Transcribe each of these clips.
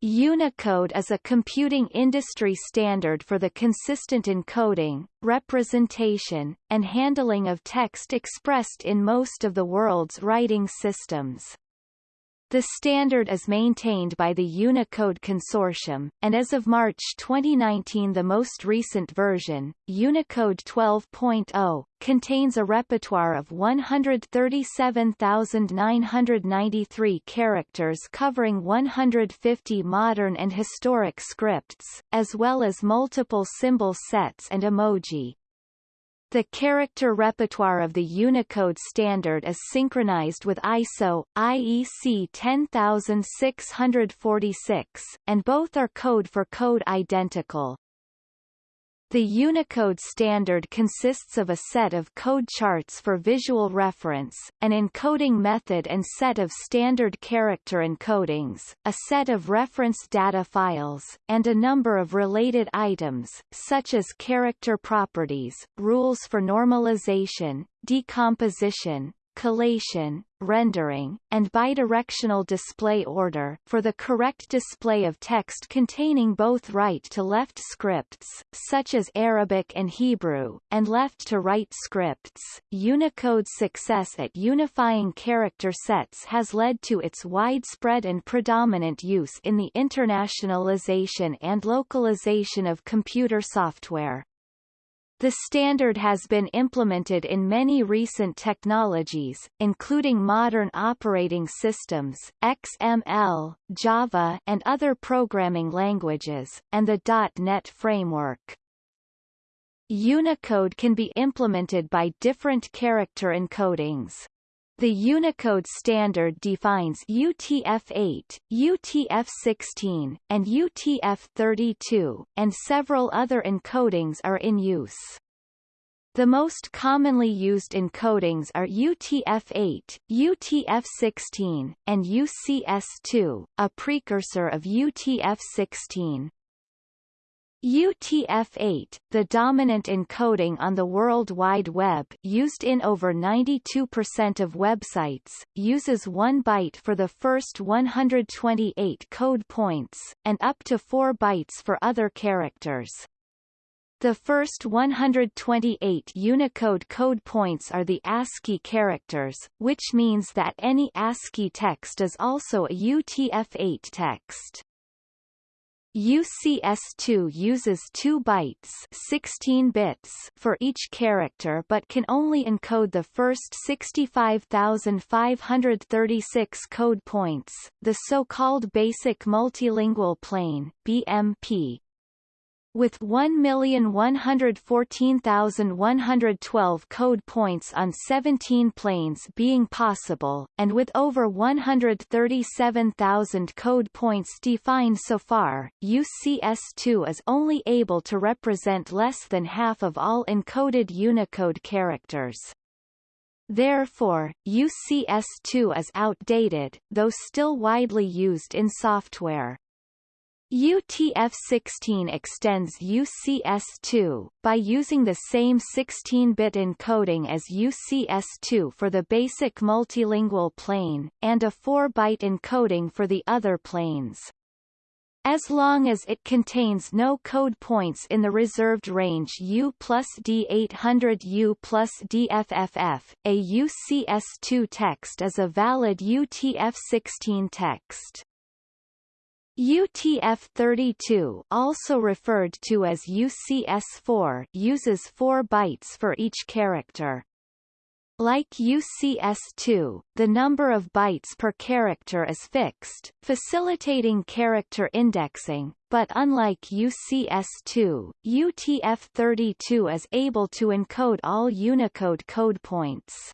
Unicode is a computing industry standard for the consistent encoding, representation, and handling of text expressed in most of the world's writing systems. The standard is maintained by the Unicode Consortium, and as of March 2019 the most recent version, Unicode 12.0, contains a repertoire of 137,993 characters covering 150 modern and historic scripts, as well as multiple symbol sets and emoji. The character repertoire of the Unicode standard is synchronized with ISO, IEC 10646, and both are code-for-code identical. The Unicode standard consists of a set of code charts for visual reference, an encoding method and set of standard character encodings, a set of reference data files, and a number of related items, such as character properties, rules for normalization, decomposition, collation, rendering, and bidirectional display order for the correct display of text containing both right-to-left scripts, such as Arabic and Hebrew, and left-to-right scripts. Unicode's success at unifying character sets has led to its widespread and predominant use in the internationalization and localization of computer software. The standard has been implemented in many recent technologies, including modern operating systems, XML, Java and other programming languages, and the .NET framework. Unicode can be implemented by different character encodings. The Unicode standard defines UTF-8, UTF-16, and UTF-32, and several other encodings are in use. The most commonly used encodings are UTF-8, UTF-16, and UCS2, a precursor of UTF-16. UTF-8, the dominant encoding on the World Wide Web used in over 92% of websites, uses 1 byte for the first 128 code points, and up to 4 bytes for other characters. The first 128 Unicode code points are the ASCII characters, which means that any ASCII text is also a UTF-8 text. UCS2 uses 2 bytes 16 bits for each character but can only encode the first 65,536 code points, the so-called Basic Multilingual Plane BMP, with 1,114,112 code points on 17 planes being possible, and with over 137,000 code points defined so far, UCS2 is only able to represent less than half of all encoded Unicode characters. Therefore, UCS2 is outdated, though still widely used in software. UTF-16 extends UCS2, by using the same 16-bit encoding as UCS2 for the basic multilingual plane, and a 4-byte encoding for the other planes. As long as it contains no code points in the reserved range U plus D800U plus DFFF, a UCS2 text is a valid UTF-16 text. UTF-32 also referred to as UCS-4 uses 4 bytes for each character. Like UCS2, the number of bytes per character is fixed, facilitating character indexing, but unlike UCS2, UTF-32 is able to encode all Unicode code points.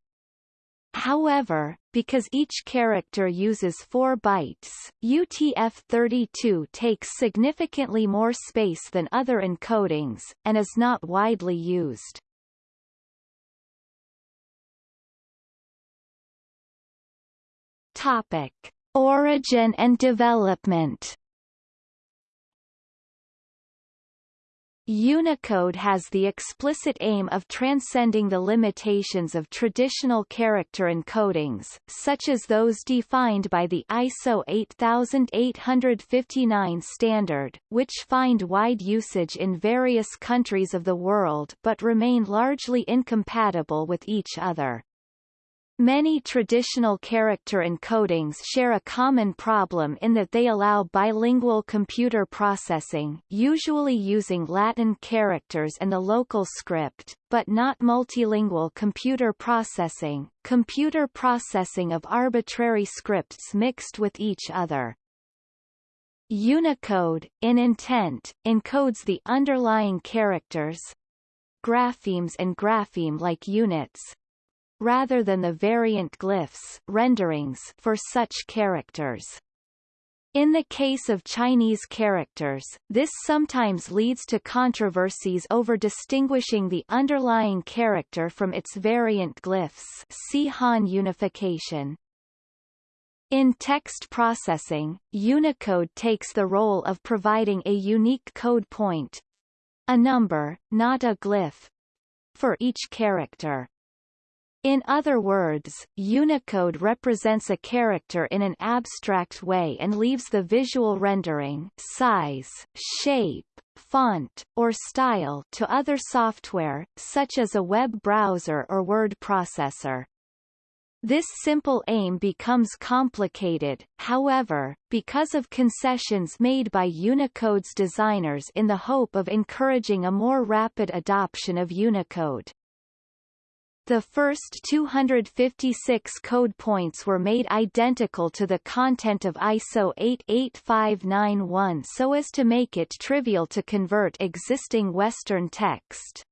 However, because each character uses 4 bytes, UTF-32 takes significantly more space than other encodings, and is not widely used. Topic. Origin and development Unicode has the explicit aim of transcending the limitations of traditional character encodings, such as those defined by the ISO 8859 standard, which find wide usage in various countries of the world but remain largely incompatible with each other. Many traditional character encodings share a common problem in that they allow bilingual computer processing usually using Latin characters and the local script, but not multilingual computer processing computer processing of arbitrary scripts mixed with each other. Unicode, in intent, encodes the underlying characters graphemes and grapheme-like units, rather than the variant glyphs renderings for such characters. In the case of Chinese characters, this sometimes leads to controversies over distinguishing the underlying character from its variant glyphs see Han unification. In text processing, Unicode takes the role of providing a unique code point a number, not a glyph for each character. In other words, Unicode represents a character in an abstract way and leaves the visual rendering size, shape, font, or style to other software, such as a web browser or word processor. This simple aim becomes complicated, however, because of concessions made by Unicode's designers in the hope of encouraging a more rapid adoption of Unicode. The first 256 code points were made identical to the content of ISO 88591 so as to make it trivial to convert existing Western text.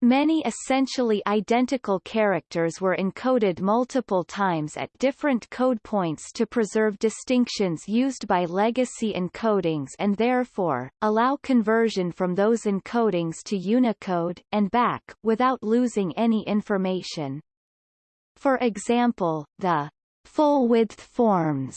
Many essentially identical characters were encoded multiple times at different code points to preserve distinctions used by legacy encodings and therefore, allow conversion from those encodings to Unicode, and back, without losing any information. For example, the full-width forms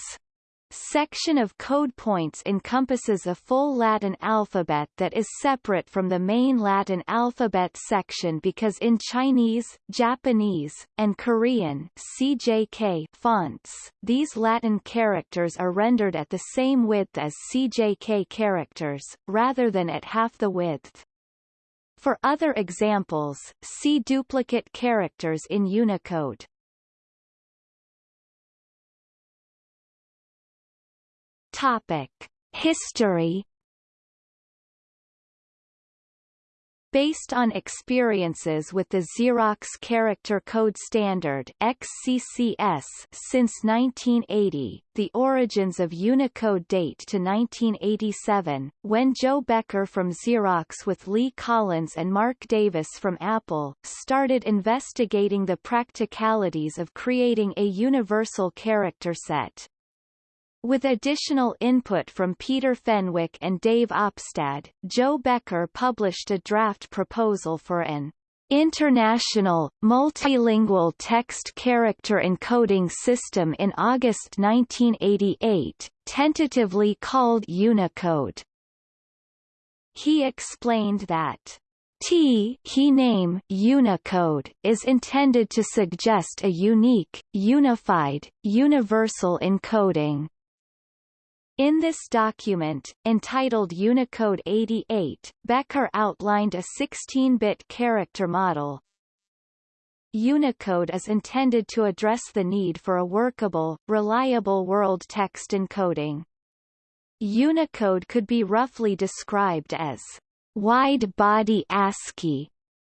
section of code points encompasses a full Latin alphabet that is separate from the main Latin alphabet section because in Chinese, Japanese, and Korean CJK fonts, these Latin characters are rendered at the same width as CJK characters, rather than at half the width. For other examples, see duplicate characters in Unicode. Topic: History Based on experiences with the Xerox Character Code Standard XCCS since 1980, the origins of Unicode date to 1987, when Joe Becker from Xerox with Lee Collins and Mark Davis from Apple, started investigating the practicalities of creating a universal character set. With additional input from Peter Fenwick and Dave Opstad, Joe Becker published a draft proposal for an international, multilingual text character encoding system in August 1988, tentatively called Unicode. He explained that T he name Unicode is intended to suggest a unique, unified, universal encoding. In this document, entitled Unicode 88, Becker outlined a 16-bit character model. Unicode is intended to address the need for a workable, reliable world text encoding. Unicode could be roughly described as wide-body ASCII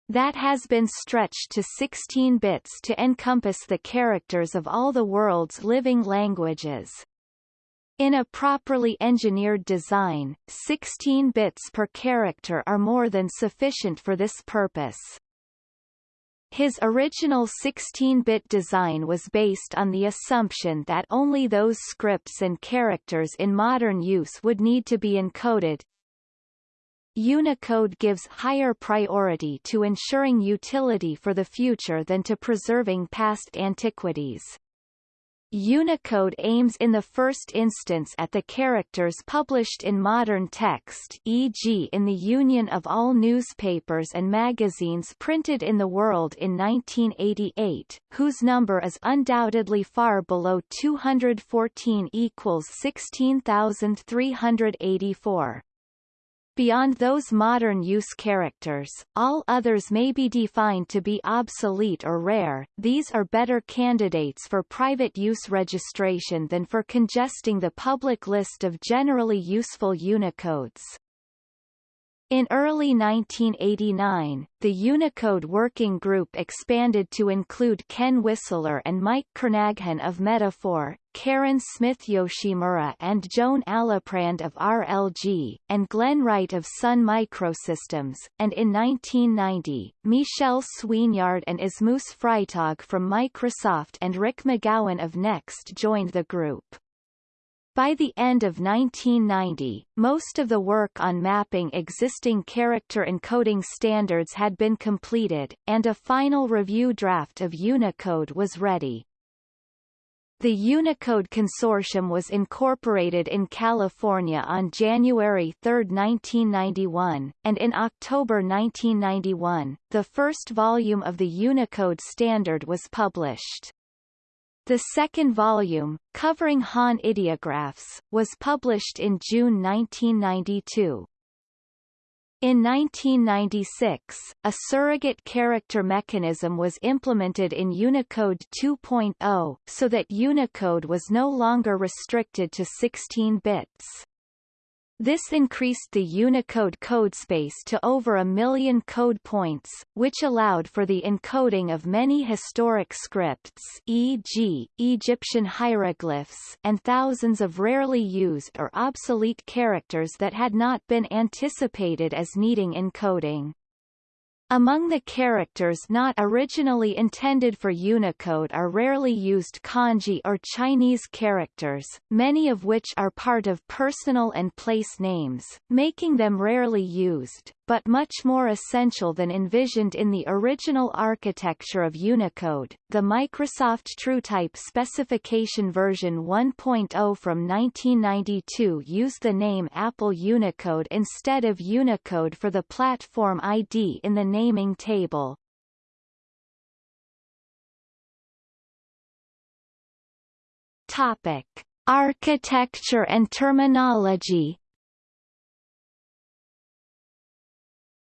that has been stretched to 16 bits to encompass the characters of all the world's living languages. In a properly engineered design, 16 bits per character are more than sufficient for this purpose. His original 16-bit design was based on the assumption that only those scripts and characters in modern use would need to be encoded. Unicode gives higher priority to ensuring utility for the future than to preserving past antiquities. Unicode aims in the first instance at the characters published in modern text e.g. in the union of all newspapers and magazines printed in the world in 1988, whose number is undoubtedly far below 214 equals 16,384. Beyond those modern use characters, all others may be defined to be obsolete or rare. These are better candidates for private use registration than for congesting the public list of generally useful Unicodes. In early 1989, the Unicode Working Group expanded to include Ken Whistler and Mike Kernaghan of Metaphor, Karen Smith Yoshimura and Joan Aliprand of RLG, and Glenn Wright of Sun Microsystems, and in 1990, Michel Suignard and Asmus Freytag from Microsoft and Rick McGowan of Next joined the group. By the end of 1990, most of the work on mapping existing character encoding standards had been completed, and a final review draft of Unicode was ready. The Unicode Consortium was incorporated in California on January 3, 1991, and in October 1991, the first volume of the Unicode standard was published. The second volume, covering Han ideographs, was published in June 1992. In 1996, a surrogate character mechanism was implemented in Unicode 2.0, so that Unicode was no longer restricted to 16 bits. This increased the Unicode codespace to over a million code points, which allowed for the encoding of many historic scripts e.g., Egyptian hieroglyphs and thousands of rarely used or obsolete characters that had not been anticipated as needing encoding. Among the characters not originally intended for Unicode are rarely used kanji or Chinese characters, many of which are part of personal and place names, making them rarely used, but much more essential than envisioned in the original architecture of Unicode. The Microsoft TrueType specification version 1.0 from 1992 used the name Apple Unicode instead of Unicode for the platform ID in the naming table. Topic: Architecture and terminology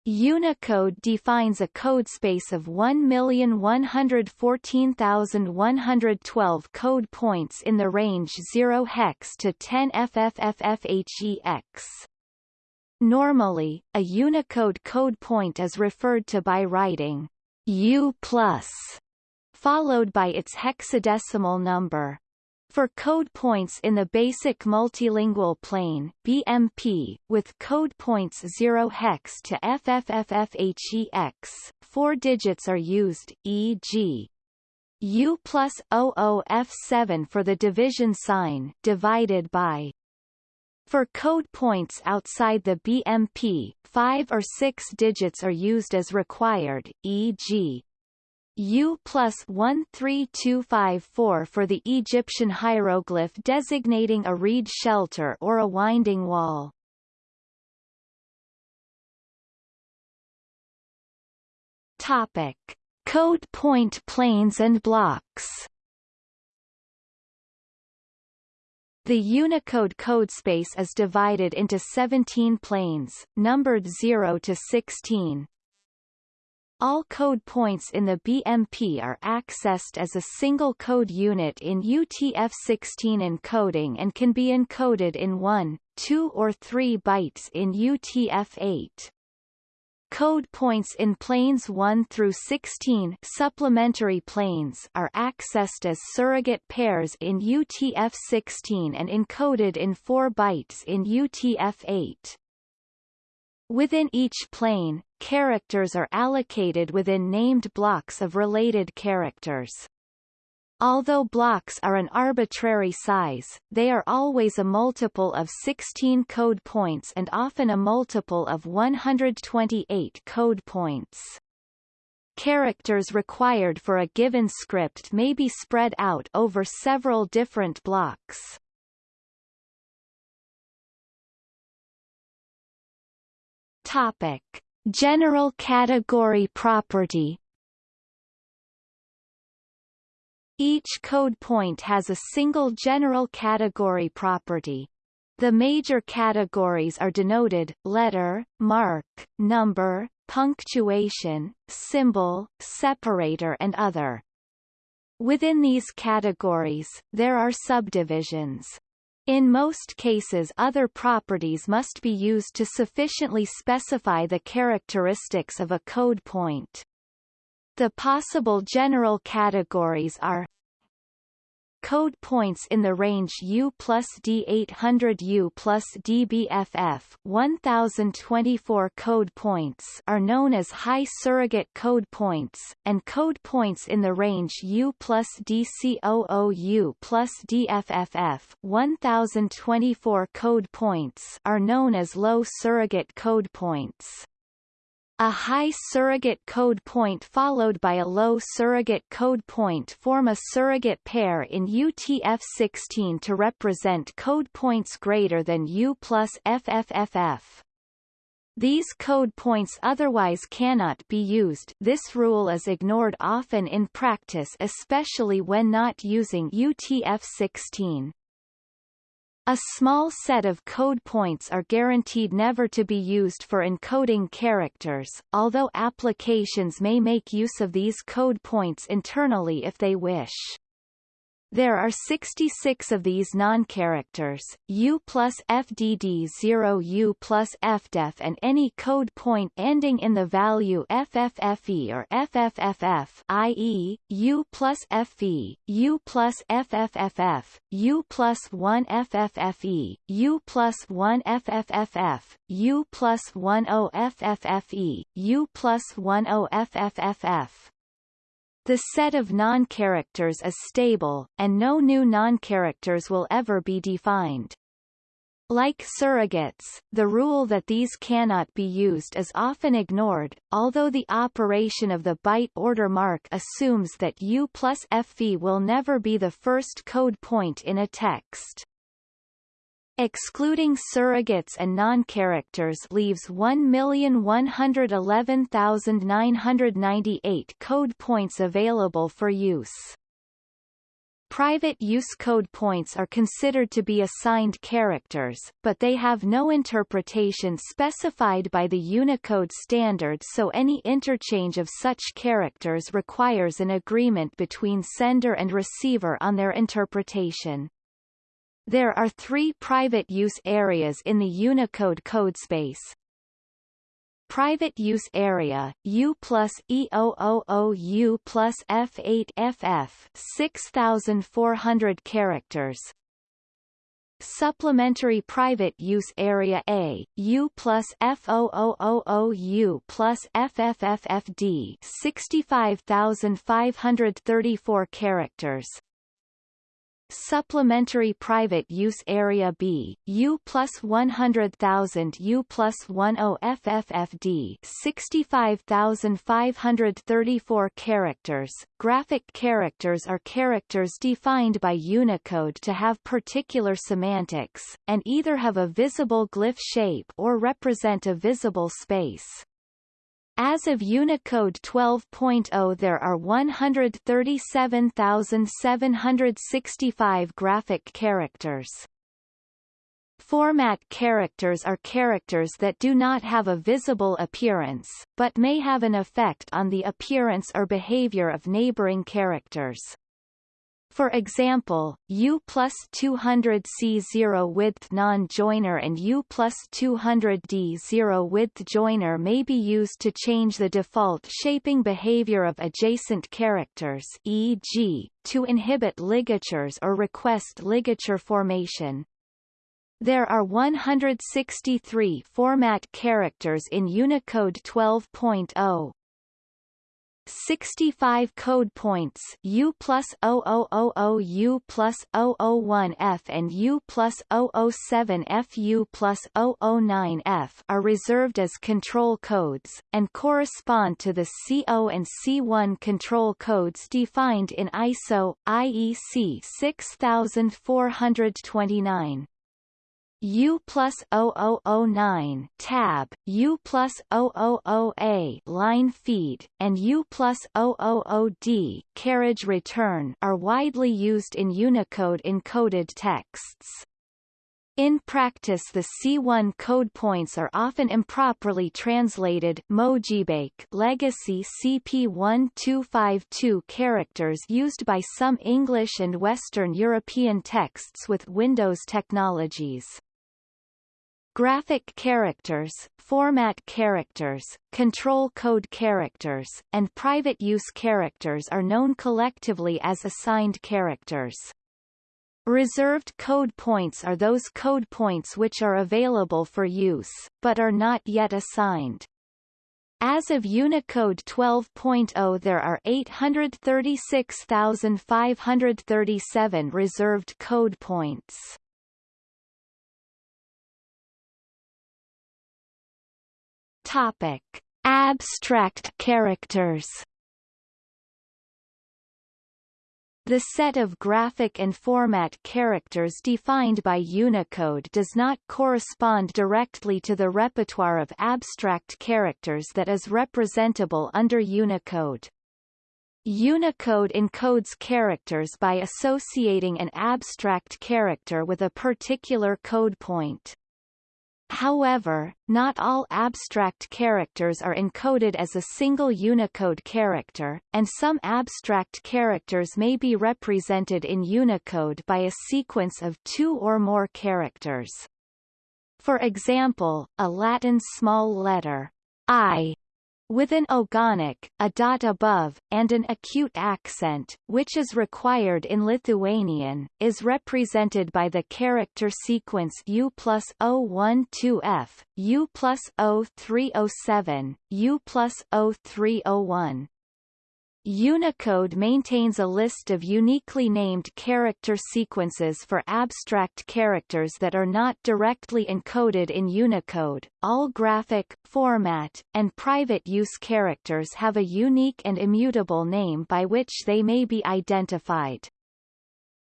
Unicode defines a codespace of 1,114,112 code points in the range 0 hex to 10 FFFFHEX. Normally, a Unicode code point is referred to by writing U+, followed by its hexadecimal number. For code points in the basic multilingual plane BMP, with code points 0 hex to FFFFHEX, four digits are used, e.g. U plus 00F7 for the division sign divided by. For code points outside the BMP, five or six digits are used as required, e.g. U plus 13254 for the Egyptian hieroglyph designating a reed shelter or a winding wall. Topic. Code point planes and blocks The Unicode codespace is divided into 17 planes, numbered 0 to 16, all code points in the BMP are accessed as a single code unit in UTF-16 encoding and can be encoded in 1, 2 or 3 bytes in UTF-8. Code points in planes 1 through 16 supplementary planes are accessed as surrogate pairs in UTF-16 and encoded in 4 bytes in UTF-8. Within each plane, characters are allocated within named blocks of related characters. Although blocks are an arbitrary size, they are always a multiple of 16 code points and often a multiple of 128 code points. characters required for a given script may be spread out over several different blocks. Topic: General category property Each code point has a single general category property. The major categories are denoted, letter, mark, number, punctuation, symbol, separator and other. Within these categories, there are subdivisions. In most cases other properties must be used to sufficiently specify the characteristics of a code point. The possible general categories are Code points in the range U plus D800U plus DBFF 1024 code points are known as high surrogate code points, and code points in the range U plus DCOOU plus DFFF 1024 code points are known as low surrogate code points. A high surrogate code point followed by a low surrogate code point form a surrogate pair in UTF-16 to represent code points greater than U plus FFFF. These code points otherwise cannot be used this rule is ignored often in practice especially when not using UTF-16. A small set of code points are guaranteed never to be used for encoding characters, although applications may make use of these code points internally if they wish. There are 66 of these non-characters, U plus FDD 0 U plus FDEF and any code point ending in the value FFFE or FFFF i.e., U plus FE, U plus FFFF, U plus 1 FFFE, U plus 1 FFFF, U plus 1 OFFFE, U plus 1 OFFFF. The set of non-characters is stable, and no new non-characters will ever be defined. Like surrogates, the rule that these cannot be used is often ignored, although the operation of the byte order mark assumes that U plus FV will never be the first code point in a text. Excluding surrogates and non-characters leaves 1,111,998 code points available for use. Private use code points are considered to be assigned characters, but they have no interpretation specified by the Unicode standard so any interchange of such characters requires an agreement between sender and receiver on their interpretation. There are three private use areas in the Unicode codespace. Private use area, U plus E000U plus F8FF 6400 characters. Supplementary private use area A, U plus F0000U plus FFFFD 65534 characters. Supplementary Private Use Area B, U plus 100,000 U plus 10 FFFD 65,534 characters. Graphic characters are characters defined by Unicode to have particular semantics, and either have a visible glyph shape or represent a visible space. As of Unicode 12.0 there are 137,765 graphic characters. Format characters are characters that do not have a visible appearance, but may have an effect on the appearance or behavior of neighboring characters. For example, U plus 200 C0 width non-joiner and U plus 200 D0 width joiner may be used to change the default shaping behavior of adjacent characters e.g., to inhibit ligatures or request ligature formation. There are 163 format characters in Unicode 12.0. 65 code points U plus 0000 U plus 001 F and U plus 007 F U plus 009 F are reserved as control codes, and correspond to the C0 and C1 control codes defined in ISO, IEC 6429. U plus 0009 tab, U plus 000A line feed, and U plus 000D carriage return are widely used in Unicode encoded texts. In practice the C1 code points are often improperly translated Mojibake legacy CP1252 characters used by some English and Western European texts with Windows technologies. Graphic characters, format characters, control code characters, and private use characters are known collectively as assigned characters. Reserved code points are those code points which are available for use, but are not yet assigned. As of Unicode 12.0 there are 836,537 reserved code points. Topic: Abstract characters. The set of graphic and format characters defined by Unicode does not correspond directly to the repertoire of abstract characters that is representable under Unicode. Unicode encodes characters by associating an abstract character with a particular code point. However, not all abstract characters are encoded as a single Unicode character, and some abstract characters may be represented in Unicode by a sequence of two or more characters. For example, a Latin small letter I with an ogonek, a dot above, and an acute accent, which is required in Lithuanian, is represented by the character sequence U plus 012F, U plus 0307, U plus 0301. Unicode maintains a list of uniquely named character sequences for abstract characters that are not directly encoded in Unicode. All graphic, format, and private use characters have a unique and immutable name by which they may be identified.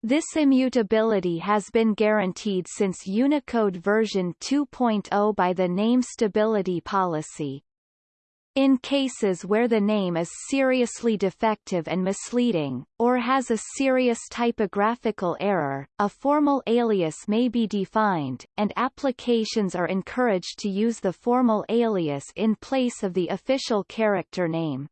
This immutability has been guaranteed since Unicode version 2.0 by the Name Stability Policy, in cases where the name is seriously defective and misleading, or has a serious typographical error, a formal alias may be defined, and applications are encouraged to use the formal alias in place of the official character name.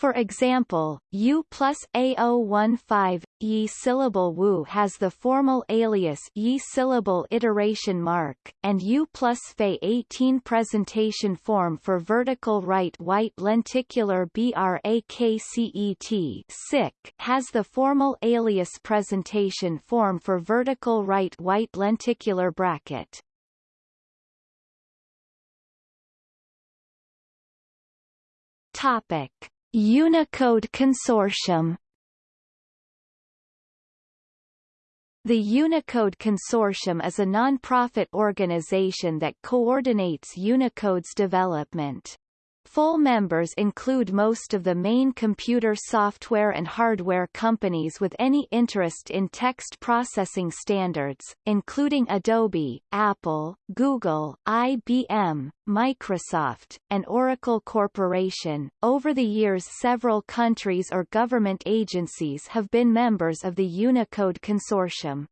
For example, U plus A015 Yi syllable Wu has the formal alias Yi syllable iteration mark, and U plus Fe 18 presentation form for vertical right white lenticular BRAKCET SIC has the formal alias presentation form for vertical right white lenticular bracket. Topic Unicode Consortium The Unicode Consortium is a non-profit organization that coordinates Unicode's development. Full members include most of the main computer software and hardware companies with any interest in text processing standards, including Adobe, Apple, Google, IBM, Microsoft, and Oracle Corporation. Over the years several countries or government agencies have been members of the Unicode Consortium.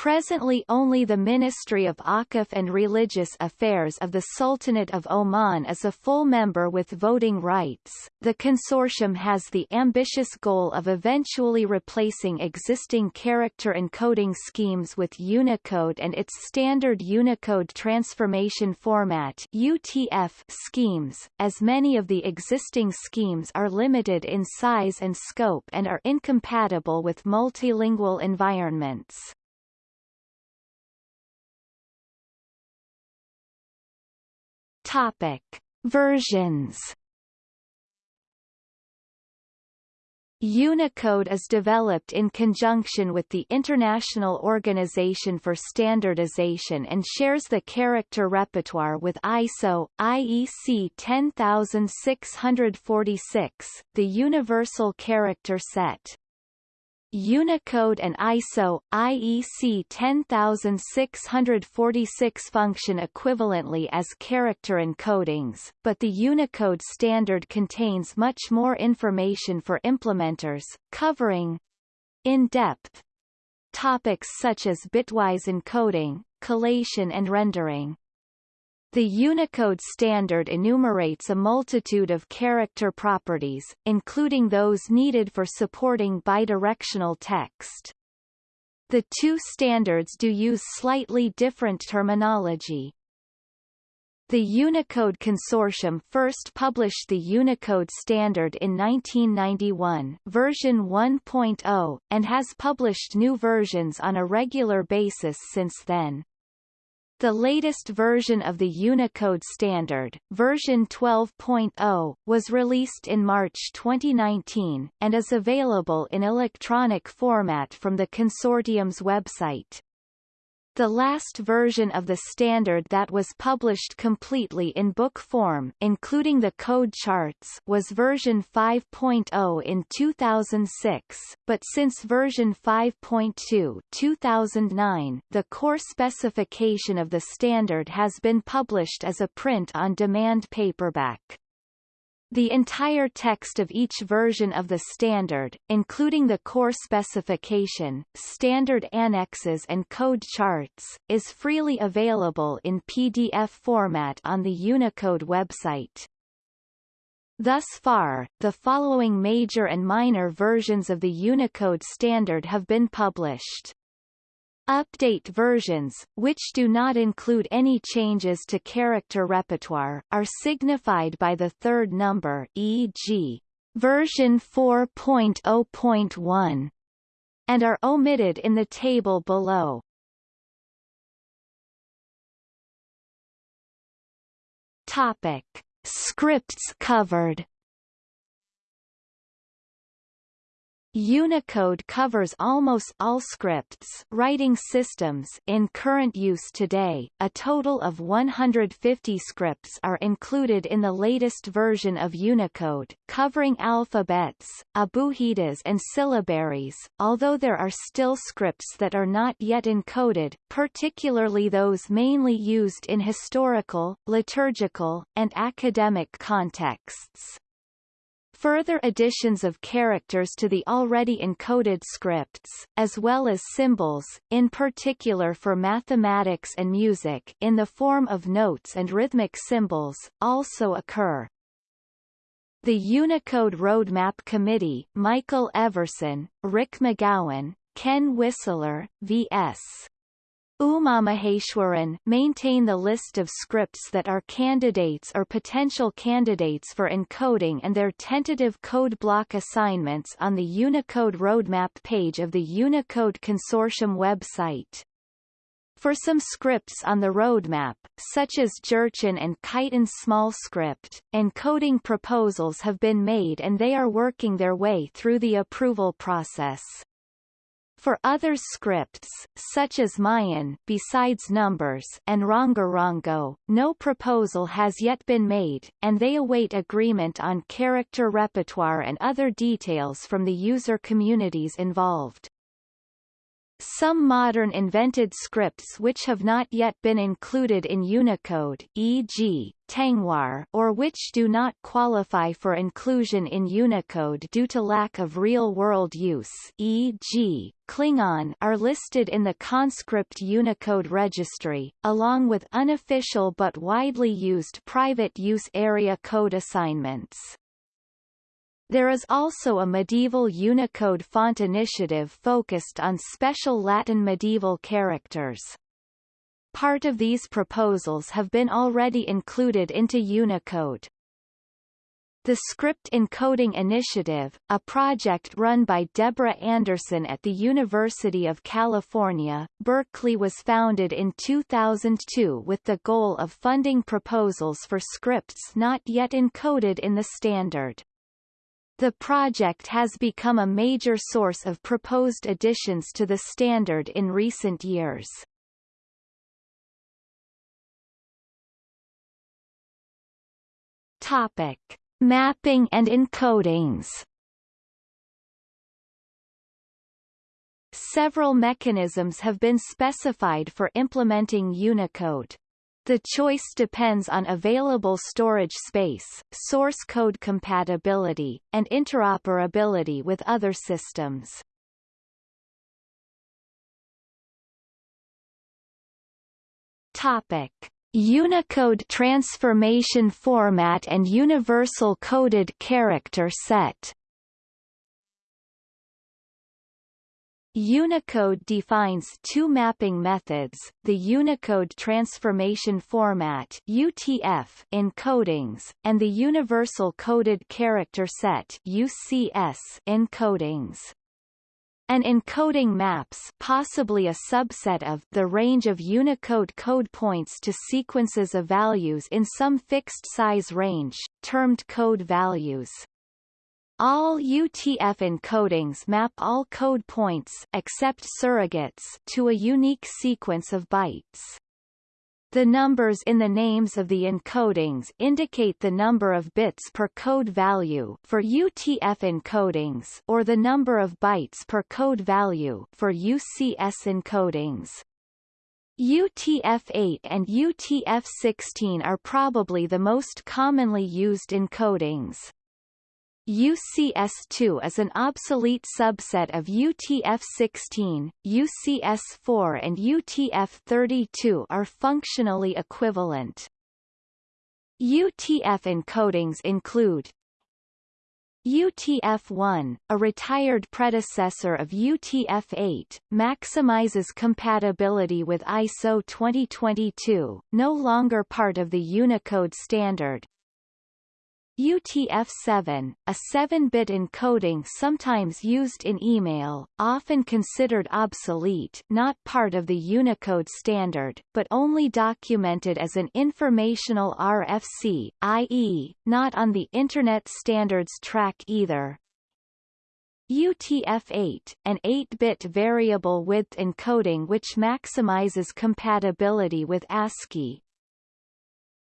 Presently only the Ministry of Awqaf and Religious Affairs of the Sultanate of Oman is a full member with voting rights. The consortium has the ambitious goal of eventually replacing existing character encoding schemes with Unicode and its standard Unicode Transformation Format UTF schemes, as many of the existing schemes are limited in size and scope and are incompatible with multilingual environments. Topic: Versions Unicode is developed in conjunction with the International Organization for Standardization and shares the character repertoire with ISO, IEC 10646, the Universal Character Set. Unicode and ISO, IEC 10646 function equivalently as character encodings, but the Unicode standard contains much more information for implementers, covering in-depth topics such as bitwise encoding, collation and rendering. The Unicode standard enumerates a multitude of character properties, including those needed for supporting bidirectional text. The two standards do use slightly different terminology. The Unicode Consortium first published the Unicode standard in 1991 version 1.0, and has published new versions on a regular basis since then. The latest version of the Unicode standard, version 12.0, was released in March 2019, and is available in electronic format from the consortium's website. The last version of the standard that was published completely in book form including the code charts was version 5.0 in 2006, but since version 5.2 2009, the core specification of the standard has been published as a print-on-demand paperback. The entire text of each version of the standard, including the core specification, standard annexes and code charts, is freely available in PDF format on the Unicode website. Thus far, the following major and minor versions of the Unicode standard have been published. Update versions, which do not include any changes to character repertoire, are signified by the third number e.g. version 4.0.1 and are omitted in the table below. Topic: Scripts covered Unicode covers almost all scripts writing systems in current use today. A total of 150 scripts are included in the latest version of Unicode, covering alphabets, abugidas and syllabaries, although there are still scripts that are not yet encoded, particularly those mainly used in historical, liturgical, and academic contexts. Further additions of characters to the already encoded scripts, as well as symbols, in particular for mathematics and music in the form of notes and rhythmic symbols, also occur. The Unicode Roadmap Committee Michael Everson, Rick McGowan, Ken Whistler, V.S. Umamaheswaran maintain the list of scripts that are candidates or potential candidates for encoding and their tentative code block assignments on the Unicode Roadmap page of the Unicode Consortium website. For some scripts on the roadmap, such as Jurchen and Khitan small script, encoding proposals have been made and they are working their way through the approval process. For other scripts, such as Mayan besides numbers and Rongorongo, no proposal has yet been made, and they await agreement on character repertoire and other details from the user communities involved. Some modern invented scripts which have not yet been included in Unicode e.g., Tengwar or which do not qualify for inclusion in Unicode due to lack of real-world use e.g., Klingon are listed in the Conscript Unicode registry, along with unofficial but widely used private use area code assignments. There is also a medieval Unicode font initiative focused on special Latin medieval characters. Part of these proposals have been already included into Unicode. The Script Encoding Initiative, a project run by Deborah Anderson at the University of California, Berkeley was founded in 2002 with the goal of funding proposals for scripts not yet encoded in the standard. The project has become a major source of proposed additions to the standard in recent years. Topic: Mapping and encodings. Several mechanisms have been specified for implementing Unicode. The choice depends on available storage space, source code compatibility, and interoperability with other systems. Topic: Unicode transformation format and universal coded character set Unicode defines two mapping methods, the Unicode Transformation Format UTF encodings, and the Universal Coded Character Set UCS encodings. An encoding maps possibly a subset of the range of Unicode code points to sequences of values in some fixed size range, termed code values. All UTF encodings map all code points except surrogates to a unique sequence of bytes. The numbers in the names of the encodings indicate the number of bits per code value for UTF encodings or the number of bytes per code value for UCS encodings. UTF-8 and UTF-16 are probably the most commonly used encodings. UCS2 is an obsolete subset of UTF-16, UCS4 and UTF-32 are functionally equivalent. UTF encodings include UTF-1, a retired predecessor of UTF-8, maximizes compatibility with ISO 2022, no longer part of the Unicode standard, UTF-7, a 7-bit encoding sometimes used in email, often considered obsolete not part of the Unicode standard, but only documented as an informational RFC, i.e., not on the Internet Standards Track either. UTF-8, an 8-bit variable width encoding which maximizes compatibility with ASCII,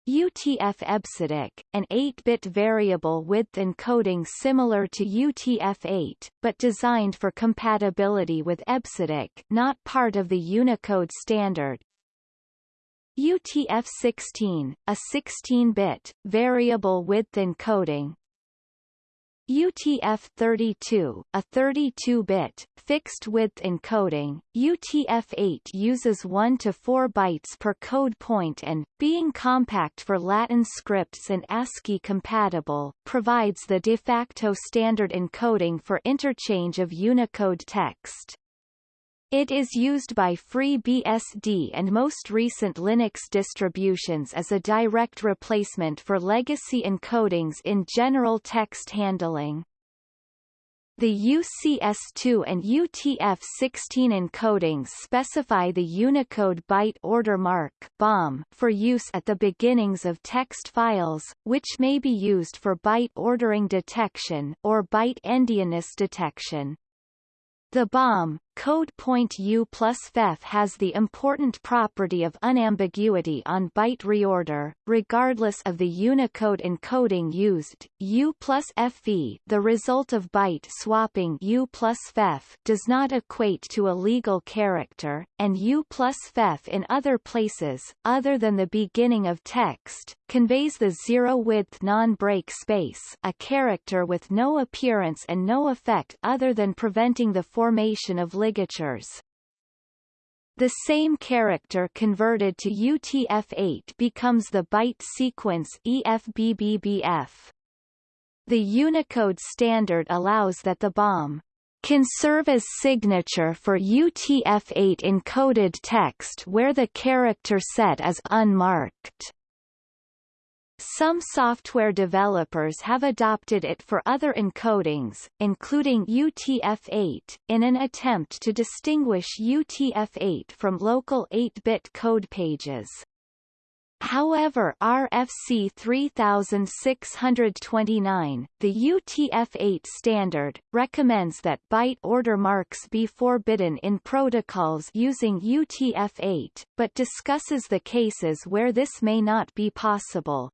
UTF-EBCDIC, an 8-bit variable width encoding similar to UTF-8, but designed for compatibility with EBCDIC not part of the Unicode standard. UTF-16, a 16-bit, variable width encoding, UTF-32, a 32-bit, fixed-width encoding, UTF-8 uses 1 to 4 bytes per code point and, being compact for Latin scripts and ASCII compatible, provides the de facto standard encoding for interchange of Unicode text. It is used by FreeBSD and most recent Linux distributions as a direct replacement for legacy encodings in general text handling. The UCS2 and UTF-16 encodings specify the Unicode byte order mark BOM for use at the beginnings of text files, which may be used for byte ordering detection or byte endianness detection. The BOM, code point U plus FEF has the important property of unambiguity on byte reorder, regardless of the Unicode encoding used. U plus FE, the result of byte swapping U plus FEF, does not equate to a legal character, and U plus FEF in other places, other than the beginning of text, conveys the zero-width non-break space a character with no appearance and no effect other than preventing the formation of ligatures. The same character converted to UTF-8 becomes the byte sequence EFBBBF. The Unicode standard allows that the BOM can serve as signature for UTF-8 encoded text where the character set is unmarked. Some software developers have adopted it for other encodings, including UTF-8, in an attempt to distinguish UTF-8 from local 8-bit code pages. However RFC 3629, the UTF-8 standard, recommends that byte order marks be forbidden in protocols using UTF-8, but discusses the cases where this may not be possible.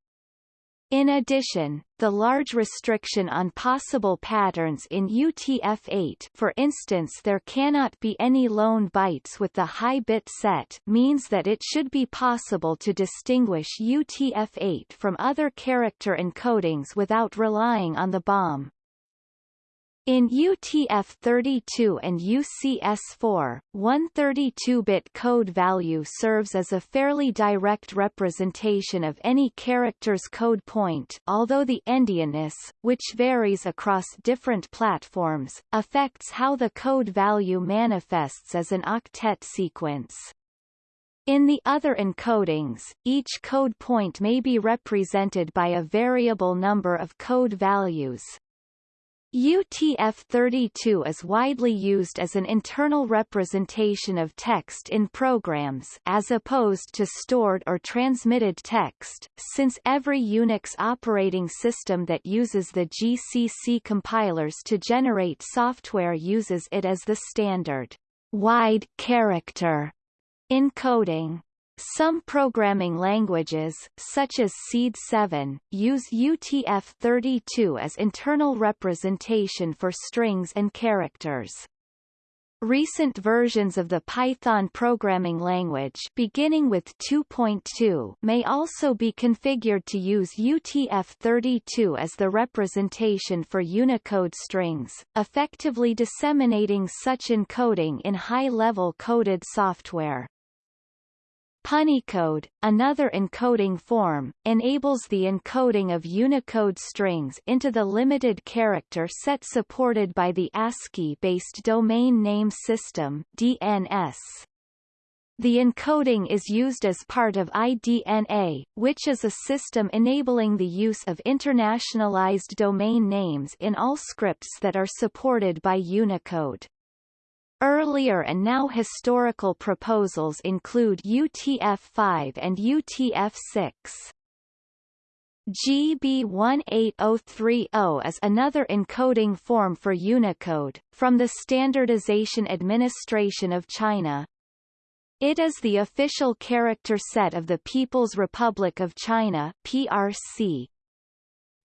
In addition, the large restriction on possible patterns in UTF-8 for instance there cannot be any lone bytes with the high bit set means that it should be possible to distinguish UTF-8 from other character encodings without relying on the BOM. In UTF-32 and UCS4, one 32-bit code value serves as a fairly direct representation of any character's code point although the endianness, which varies across different platforms, affects how the code value manifests as an octet sequence. In the other encodings, each code point may be represented by a variable number of code values, UTF-32 is widely used as an internal representation of text in programs as opposed to stored or transmitted text, since every Unix operating system that uses the GCC compilers to generate software uses it as the standard wide character encoding. Some programming languages, such as Seed7, use UTF-32 as internal representation for strings and characters. Recent versions of the Python programming language beginning with 2.2 may also be configured to use UTF-32 as the representation for Unicode strings, effectively disseminating such encoding in high-level coded software. Punycode, another encoding form, enables the encoding of Unicode strings into the limited character set supported by the ASCII-based Domain Name System DNS. The encoding is used as part of IDNA, which is a system enabling the use of internationalized domain names in all scripts that are supported by Unicode. Earlier and now historical proposals include UTF-5 and UTF-6. GB18030 is another encoding form for Unicode, from the Standardization Administration of China. It is the official character set of the People's Republic of China PRC.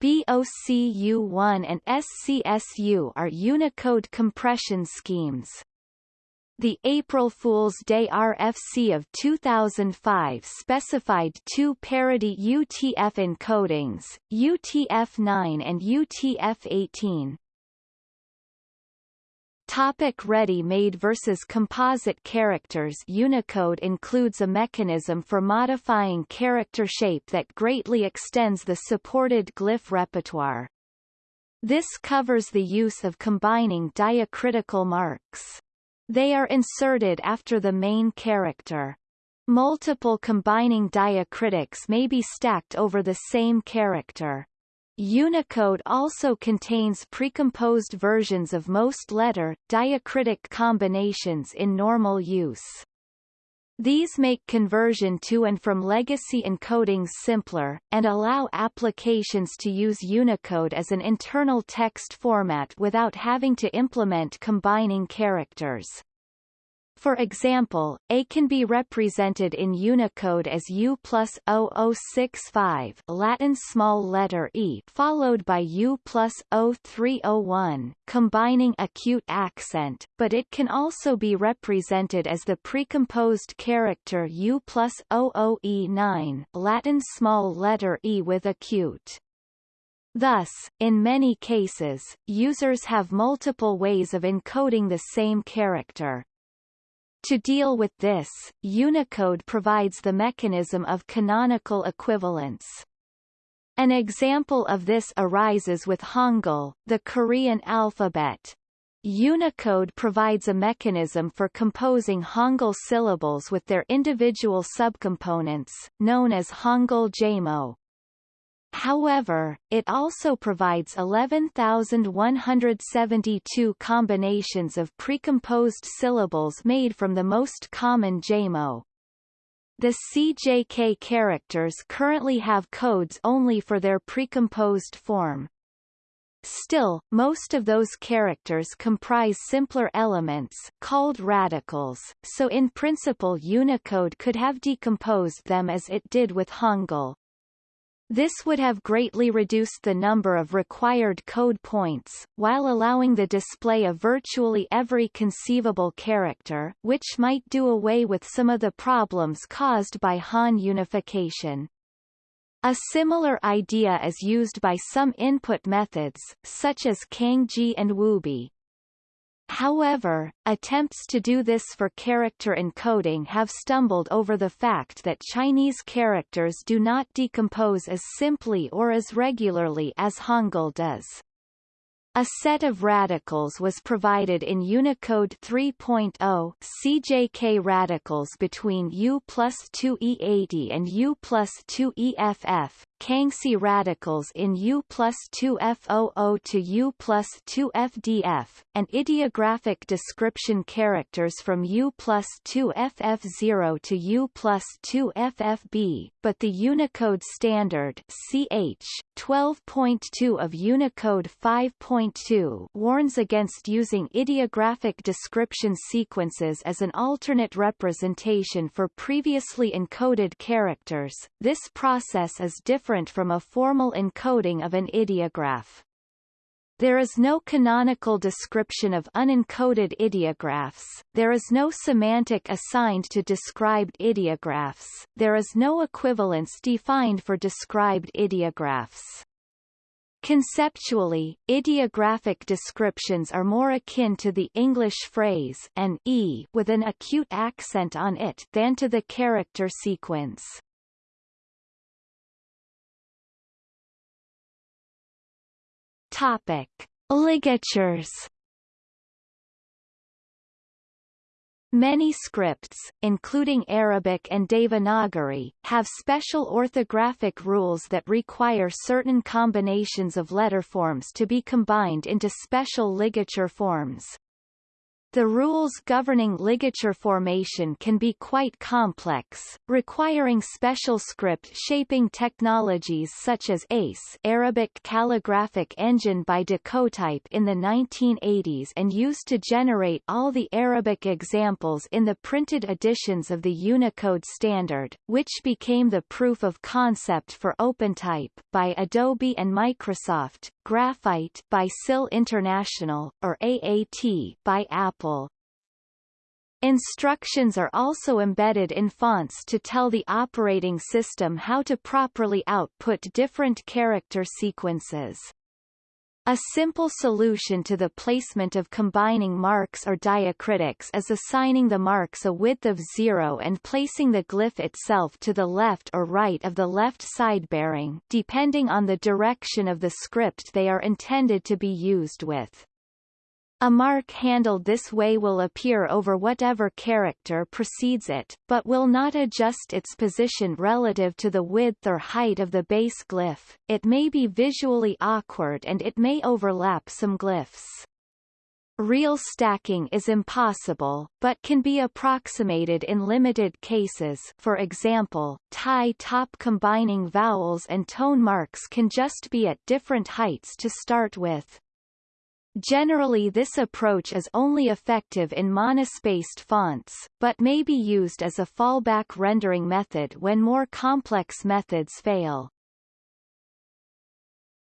BOCU1 and SCSU are Unicode compression schemes. The April Fool's Day RFC of 2005 specified two parity UTF encodings, UTF-9 and UTF-18. Topic ready-made versus composite characters Unicode includes a mechanism for modifying character shape that greatly extends the supported glyph repertoire. This covers the use of combining diacritical marks. They are inserted after the main character. Multiple combining diacritics may be stacked over the same character. Unicode also contains precomposed versions of most letter, diacritic combinations in normal use. These make conversion to and from legacy encodings simpler, and allow applications to use Unicode as an internal text format without having to implement combining characters. For example, A can be represented in Unicode as U plus 0065 Latin small letter e followed by U plus 0301, combining acute accent, but it can also be represented as the precomposed character U plus 00E9 Latin small letter e with acute. Thus, in many cases, users have multiple ways of encoding the same character. To deal with this, Unicode provides the mechanism of canonical equivalence. An example of this arises with Hangul, the Korean alphabet. Unicode provides a mechanism for composing Hangul syllables with their individual subcomponents, known as Hangul jamo. However, it also provides 11,172 combinations of precomposed syllables made from the most common jamo. the CJK characters currently have codes only for their precomposed form. Still, most of those characters comprise simpler elements called radicals, so in principle Unicode could have decomposed them as it did with Hangul. This would have greatly reduced the number of required code points, while allowing the display of virtually every conceivable character, which might do away with some of the problems caused by Han unification. A similar idea is used by some input methods, such as Cangjie and Wubi. However, attempts to do this for character encoding have stumbled over the fact that Chinese characters do not decompose as simply or as regularly as Hangul does. A set of radicals was provided in Unicode 3.0 CJK radicals between U plus 2E80 and U plus 2EFF, Kangxi radicals in U plus 2F00 to U plus 2FDF, and ideographic description characters from U plus 2FF0 to U plus 2FFB, but the Unicode Standard CH 12.2 of Unicode 5.2 warns against using ideographic description sequences as an alternate representation for previously encoded characters. This process is different different from a formal encoding of an ideograph. There is no canonical description of unencoded ideographs, there is no semantic assigned to described ideographs, there is no equivalence defined for described ideographs. Conceptually, ideographic descriptions are more akin to the English phrase an e with an acute accent on it than to the character sequence. Topic: Ligatures. Many scripts, including Arabic and Devanagari, have special orthographic rules that require certain combinations of letter forms to be combined into special ligature forms. The rules governing ligature formation can be quite complex, requiring special script shaping technologies such as ACE Arabic Calligraphic Engine by Decotype in the 1980s and used to generate all the Arabic examples in the printed editions of the Unicode standard, which became the proof of concept for OpenType by Adobe and Microsoft, Graphite by SIL International, or AAT by Apple. Instructions are also embedded in fonts to tell the operating system how to properly output different character sequences. A simple solution to the placement of combining marks or diacritics is assigning the marks a width of zero and placing the glyph itself to the left or right of the left side bearing depending on the direction of the script they are intended to be used with. A mark handled this way will appear over whatever character precedes it, but will not adjust its position relative to the width or height of the base glyph. It may be visually awkward and it may overlap some glyphs. Real stacking is impossible, but can be approximated in limited cases for example, Thai top combining vowels and tone marks can just be at different heights to start with. Generally this approach is only effective in monospaced fonts, but may be used as a fallback rendering method when more complex methods fail.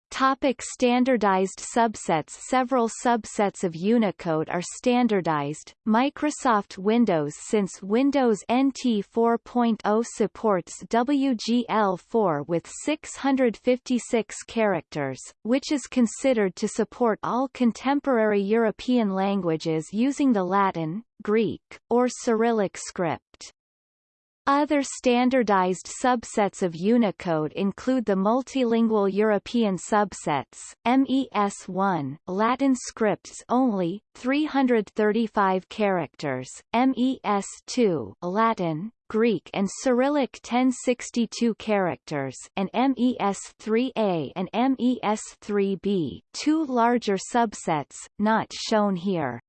Topic standardized subsets Several subsets of Unicode are standardized. Microsoft Windows Since Windows NT 4.0 supports WGL4 with 656 characters, which is considered to support all contemporary European languages using the Latin, Greek, or Cyrillic script. Other standardized subsets of Unicode include the multilingual European subsets, MES1 Latin scripts only, 335 characters, MES2 Latin, Greek and Cyrillic 1062 characters and MES3A and MES3B, two larger subsets, not shown here.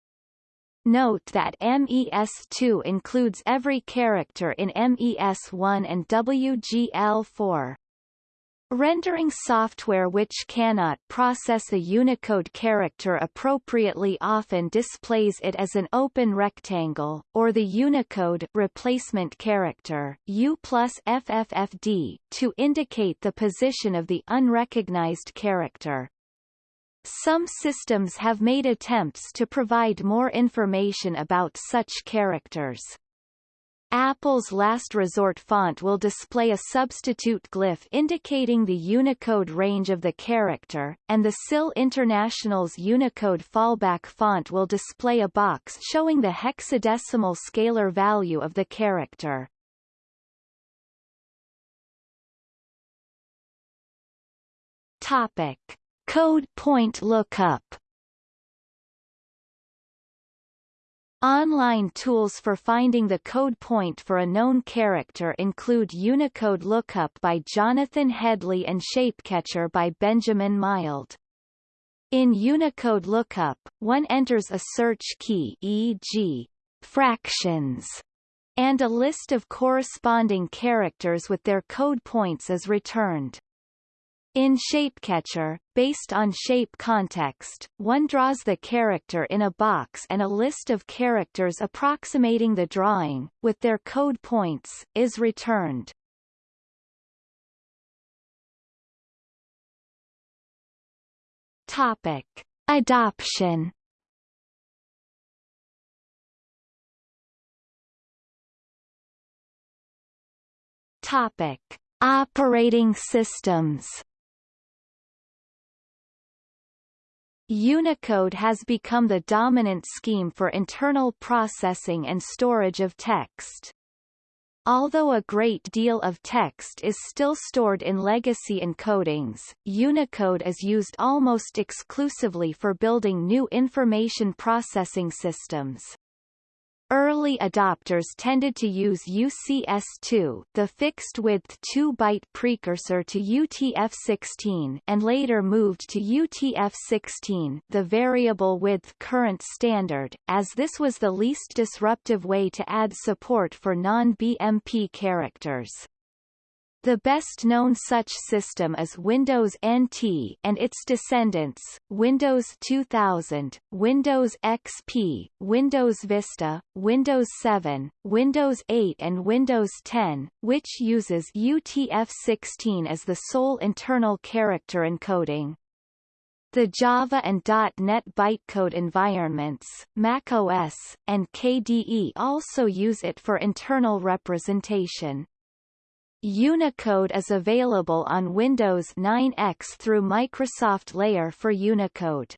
Note that MES2 includes every character in MES1 and WGL4. Rendering software which cannot process a Unicode character appropriately often displays it as an open rectangle, or the Unicode replacement character U plus FFFD, to indicate the position of the unrecognized character. Some systems have made attempts to provide more information about such characters. Apple's last resort font will display a substitute glyph indicating the Unicode range of the character, and the SIL International's Unicode fallback font will display a box showing the hexadecimal scalar value of the character. Topic. Code point lookup Online tools for finding the code point for a known character include Unicode Lookup by Jonathan Hedley and Shapecatcher by Benjamin Milde. In Unicode Lookup, one enters a search key e.g., fractions, and a list of corresponding characters with their code points is returned. In Shapecatcher, based on shape context, one draws the character in a box and a list of characters approximating the drawing, with their code points, is returned. Topic. Adoption Topic. Operating systems Unicode has become the dominant scheme for internal processing and storage of text. Although a great deal of text is still stored in legacy encodings, Unicode is used almost exclusively for building new information processing systems. Early adopters tended to use UCS2 the fixed-width 2-byte precursor to UTF-16 and later moved to UTF-16 the variable-width current standard, as this was the least disruptive way to add support for non-BMP characters. The best-known such system is Windows NT and its descendants, Windows 2000, Windows XP, Windows Vista, Windows 7, Windows 8 and Windows 10, which uses UTF-16 as the sole internal character encoding. The Java and .NET bytecode environments, macOS, and KDE also use it for internal representation. Unicode is available on Windows 9X through Microsoft Layer for Unicode.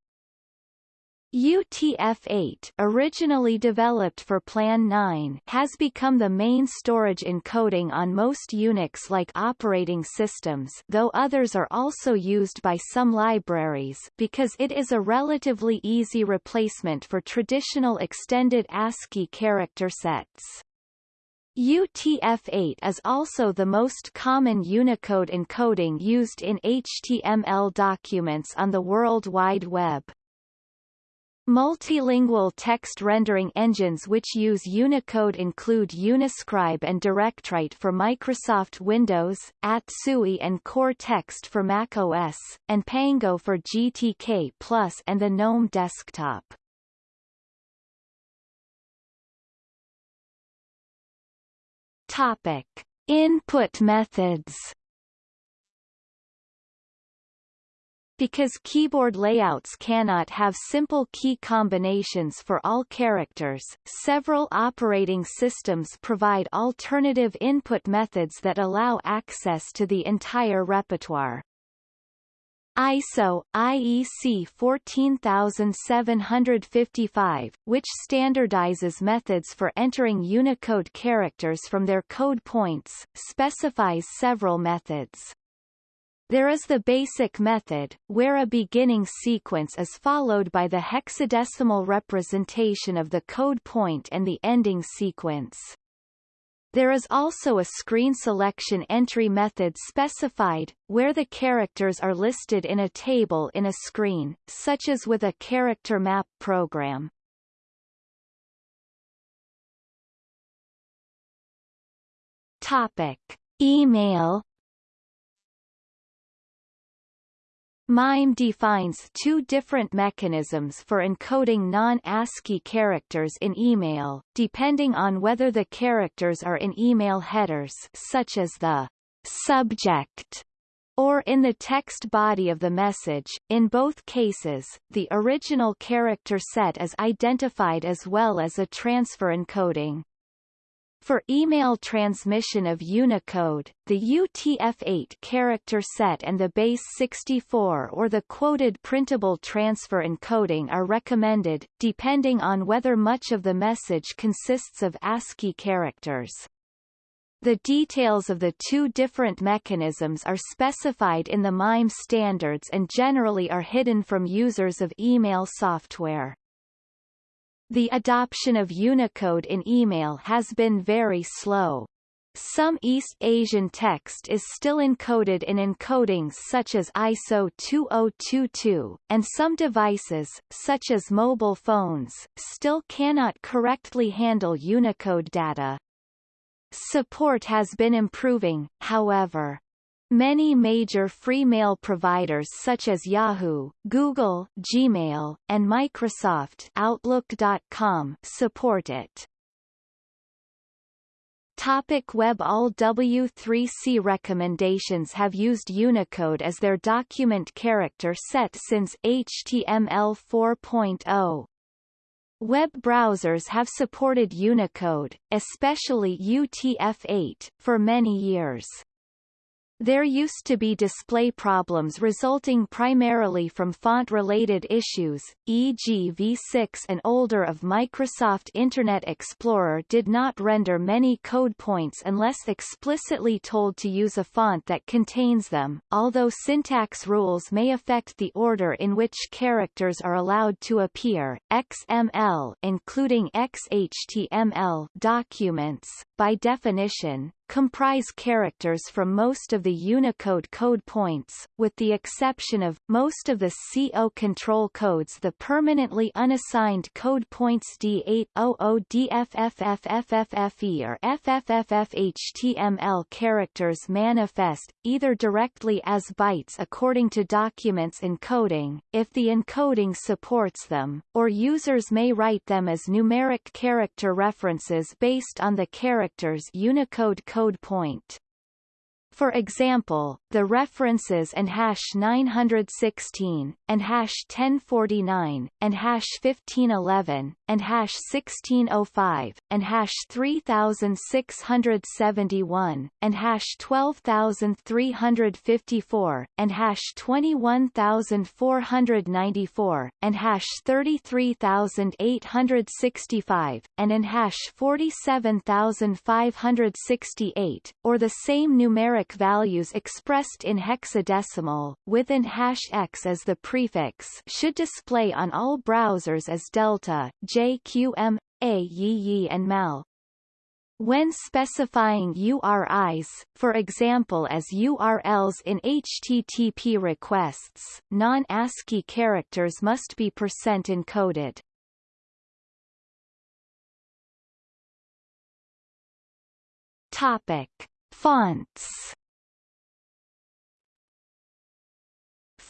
UTF-8 originally developed for Plan 9 has become the main storage encoding on most Unix-like operating systems though others are also used by some libraries because it is a relatively easy replacement for traditional extended ASCII character sets. UTF-8 is also the most common Unicode encoding used in HTML documents on the World Wide Web. Multilingual text rendering engines which use Unicode include Uniscribe and DirectWrite for Microsoft Windows, Atsui and Core Text for macOS, and Pango for GTK Plus and the GNOME desktop. Topic: Input methods. Because keyboard layouts cannot have simple key combinations for all characters, several operating systems provide alternative input methods that allow access to the entire repertoire. ISO, IEC 14755, which standardizes methods for entering Unicode characters from their code points, specifies several methods. There is the basic method, where a beginning sequence is followed by the hexadecimal representation of the code point and the ending sequence. There is also a screen selection entry method specified, where the characters are listed in a table in a screen, such as with a character map program. Topic. Email MIME defines two different mechanisms for encoding non-ASCII characters in email, depending on whether the characters are in email headers such as the subject or in the text body of the message. In both cases, the original character set is identified as well as a transfer encoding. For email transmission of Unicode, the UTF-8 character set and the base 64 or the quoted printable transfer encoding are recommended, depending on whether much of the message consists of ASCII characters. The details of the two different mechanisms are specified in the MIME standards and generally are hidden from users of email software. The adoption of Unicode in email has been very slow. Some East Asian text is still encoded in encodings such as ISO 2022, and some devices, such as mobile phones, still cannot correctly handle Unicode data. Support has been improving, however. Many major free mail providers such as Yahoo, Google, Gmail, and Microsoft Outlook.com support it. Topic Web All W3C recommendations have used Unicode as their document character set since HTML 4.0. Web browsers have supported Unicode, especially UTF-8, for many years. There used to be display problems resulting primarily from font-related issues, e.g. v6 and older of Microsoft Internet Explorer did not render many code points unless explicitly told to use a font that contains them, although syntax rules may affect the order in which characters are allowed to appear. XML including XHTML documents, by definition, comprise characters from most of the Unicode code points, with the exception of, most of the C0 control codes the permanently unassigned code points D800DFFFFFFE or FFFFHTML characters manifest, either directly as bytes according to documents encoding, if the encoding supports them, or users may write them as numeric character references based on the character's Unicode code code point. For example, the references and hash 916, and hash 1049, and hash 1511, and hash 1605, and hash 3671, and hash 12354, and hash 21494, and hash 33865, and in hash 47568, or the same numeric values expressed in hexadecimal, with an hash x as the prefix should display on all browsers as delta, JQM, A Yi and MAL. When specifying URIs, for example as URLs in HTTP requests, non-ASCII characters must be percent encoded. Topic: Fonts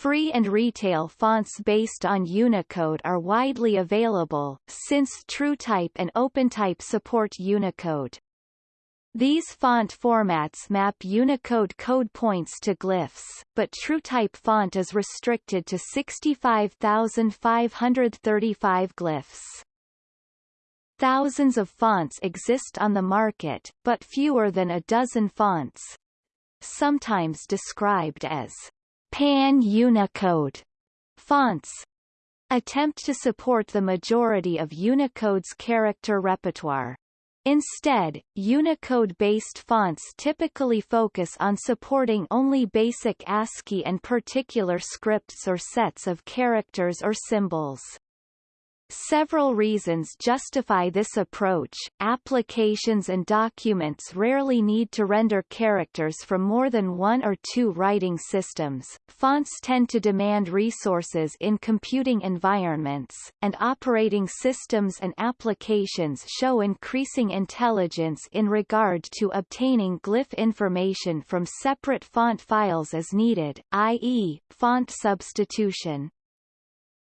Free and retail fonts based on Unicode are widely available, since TrueType and OpenType support Unicode. These font formats map Unicode code points to glyphs, but TrueType font is restricted to 65,535 glyphs. Thousands of fonts exist on the market, but fewer than a dozen fonts, sometimes described as Pan-Unicode fonts attempt to support the majority of Unicode's character repertoire. Instead, Unicode-based fonts typically focus on supporting only basic ASCII and particular scripts or sets of characters or symbols. Several reasons justify this approach. Applications and documents rarely need to render characters from more than one or two writing systems. Fonts tend to demand resources in computing environments, and operating systems and applications show increasing intelligence in regard to obtaining glyph information from separate font files as needed, i.e., font substitution.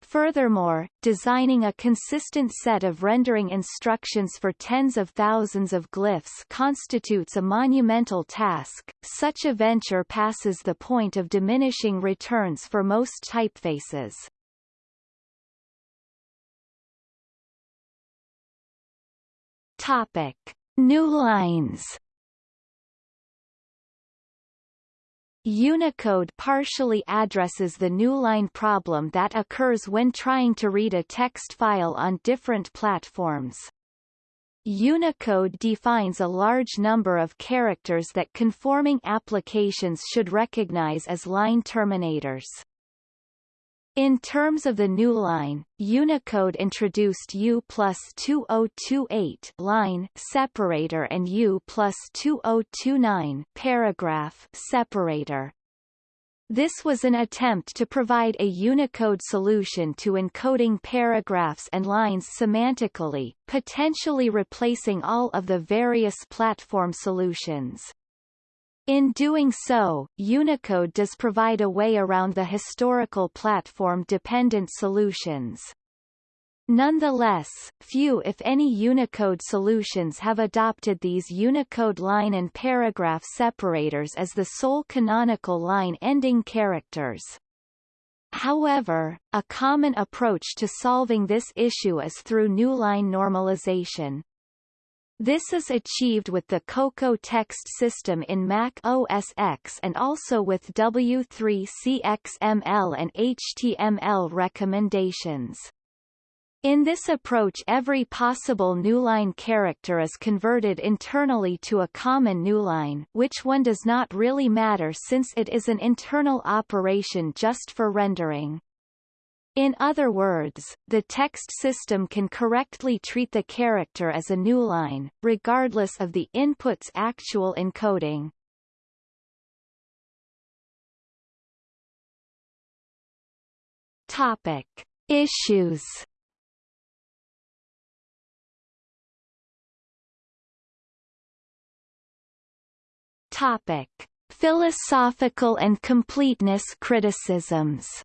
Furthermore, designing a consistent set of rendering instructions for tens of thousands of glyphs constitutes a monumental task. Such a venture passes the point of diminishing returns for most typefaces. Topic: New lines. Unicode partially addresses the newline problem that occurs when trying to read a text file on different platforms. Unicode defines a large number of characters that conforming applications should recognize as line terminators. In terms of the new line, Unicode introduced U plus 2028 line separator and U plus 2029 paragraph separator. This was an attempt to provide a Unicode solution to encoding paragraphs and lines semantically, potentially replacing all of the various platform solutions. In doing so, Unicode does provide a way around the historical platform-dependent solutions. Nonetheless, few if any Unicode solutions have adopted these Unicode line and paragraph separators as the sole canonical line-ending characters. However, a common approach to solving this issue is through newline normalization. This is achieved with the Cocoa text system in Mac OS X and also with W3CXML and HTML recommendations. In this approach every possible newline character is converted internally to a common newline which one does not really matter since it is an internal operation just for rendering. In other words, the text system can correctly treat the character as a newline, regardless of the input's actual encoding. Topic. Issues Topic. Philosophical and completeness criticisms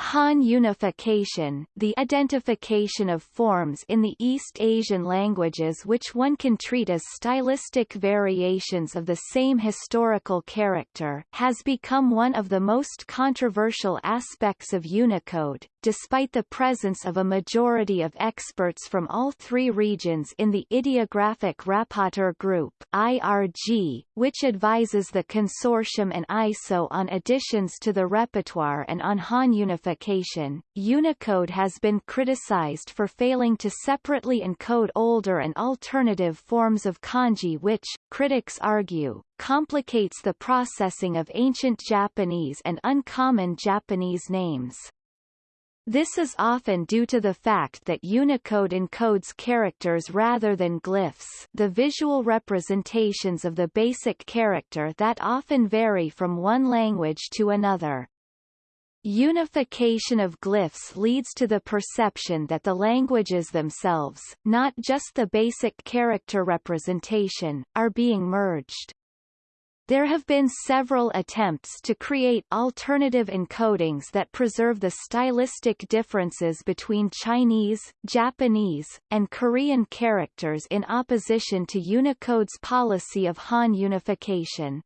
Han unification the identification of forms in the East Asian languages which one can treat as stylistic variations of the same historical character has become one of the most controversial aspects of Unicode, despite the presence of a majority of experts from all three regions in the Ideographic Rapporteur Group IRG, which advises the consortium and ISO on additions to the repertoire and on Han unification. Unicode has been criticized for failing to separately encode older and alternative forms of kanji which, critics argue, complicates the processing of ancient Japanese and uncommon Japanese names. This is often due to the fact that Unicode encodes characters rather than glyphs the visual representations of the basic character that often vary from one language to another. Unification of glyphs leads to the perception that the languages themselves, not just the basic character representation, are being merged. There have been several attempts to create alternative encodings that preserve the stylistic differences between Chinese, Japanese, and Korean characters in opposition to Unicode's policy of Han unification.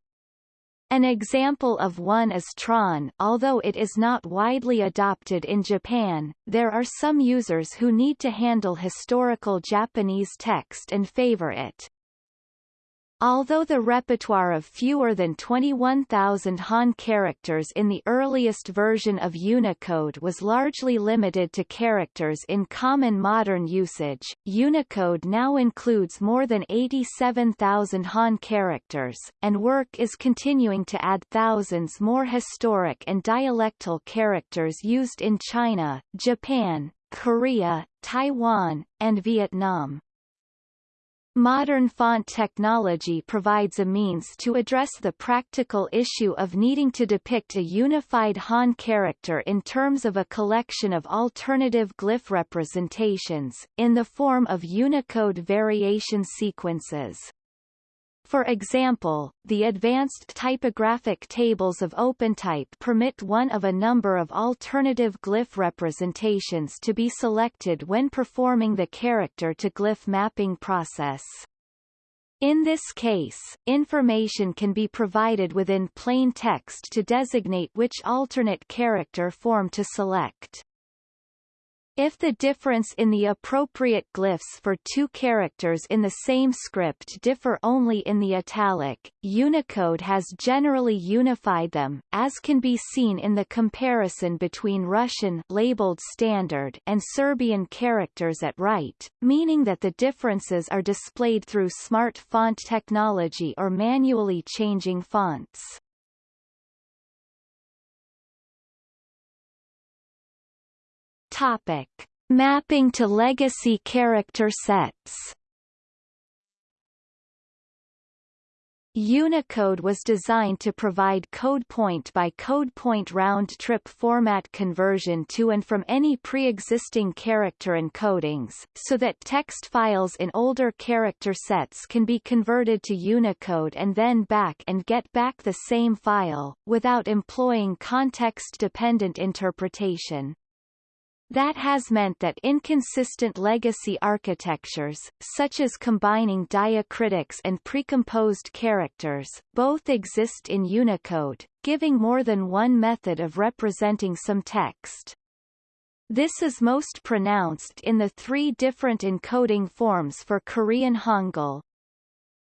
An example of one is Tron although it is not widely adopted in Japan, there are some users who need to handle historical Japanese text and favor it. Although the repertoire of fewer than 21,000 Han characters in the earliest version of Unicode was largely limited to characters in common modern usage, Unicode now includes more than 87,000 Han characters, and work is continuing to add thousands more historic and dialectal characters used in China, Japan, Korea, Taiwan, and Vietnam. Modern font technology provides a means to address the practical issue of needing to depict a unified Han character in terms of a collection of alternative glyph representations, in the form of Unicode variation sequences. For example, the advanced typographic tables of OpenType permit one of a number of alternative glyph representations to be selected when performing the character-to-glyph mapping process. In this case, information can be provided within plain text to designate which alternate character form to select. If the difference in the appropriate glyphs for two characters in the same script differ only in the italic, Unicode has generally unified them, as can be seen in the comparison between Russian labeled standard and Serbian characters at right, meaning that the differences are displayed through smart font technology or manually changing fonts. Topic: Mapping to legacy character sets. Unicode was designed to provide code point by code point round-trip format conversion to and from any pre-existing character encodings, so that text files in older character sets can be converted to Unicode and then back and get back the same file, without employing context-dependent interpretation. That has meant that inconsistent legacy architectures, such as combining diacritics and precomposed characters, both exist in Unicode, giving more than one method of representing some text. This is most pronounced in the three different encoding forms for Korean Hangul,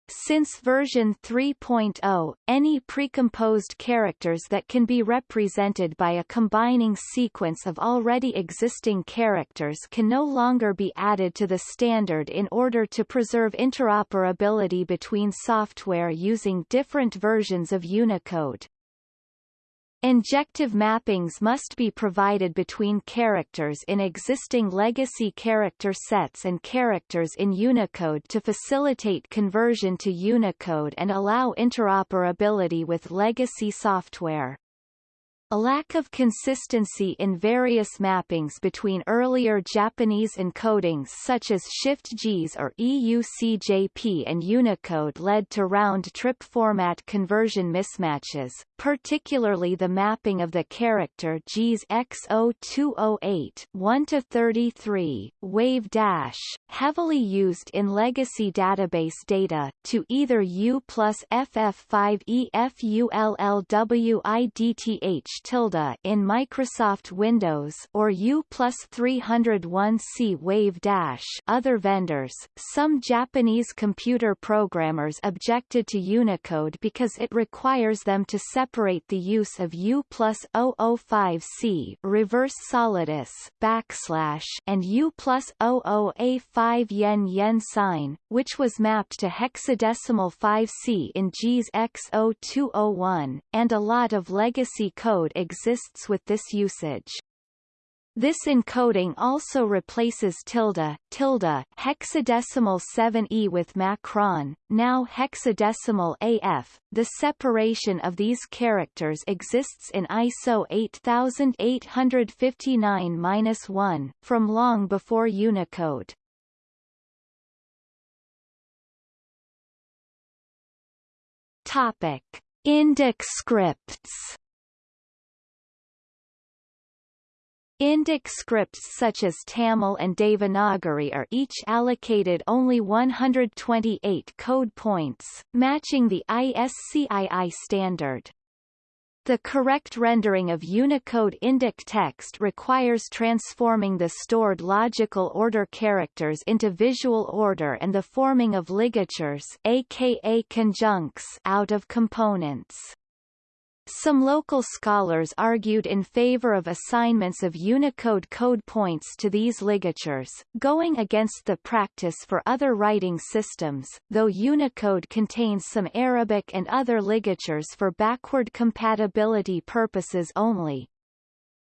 since version 3.0, any precomposed characters that can be represented by a combining sequence of already existing characters can no longer be added to the standard in order to preserve interoperability between software using different versions of Unicode. Injective mappings must be provided between characters in existing legacy character sets and characters in Unicode to facilitate conversion to Unicode and allow interoperability with legacy software. A lack of consistency in various mappings between earlier Japanese encodings such as Shift-JIS or EUCJP and Unicode led to round-trip format conversion mismatches, particularly the mapping of the character JIS X0208 1-33, wave dash, heavily used in legacy database data, to either U plus FF5 EFULLWIDTH tilde in Microsoft Windows or U plus 301C Wave Dash other vendors. Some Japanese computer programmers objected to Unicode because it requires them to separate the use of U plus 005C reverse solidus backslash and U plus 00A5 yen yen sign, which was mapped to hexadecimal 5C in JIS X0201, and a lot of legacy code exists with this usage. This encoding also replaces tilde, tilde, hexadecimal 7e with macron, now hexadecimal AF. The separation of these characters exists in ISO 8859-1, from long before Unicode. Topic. Indic scripts Indic scripts such as Tamil and Devanagari are each allocated only 128 code points, matching the ISCII standard. The correct rendering of Unicode Indic text requires transforming the stored logical order characters into visual order and the forming of ligatures aka conjuncts out of components. Some local scholars argued in favor of assignments of Unicode code points to these ligatures, going against the practice for other writing systems, though Unicode contains some Arabic and other ligatures for backward compatibility purposes only.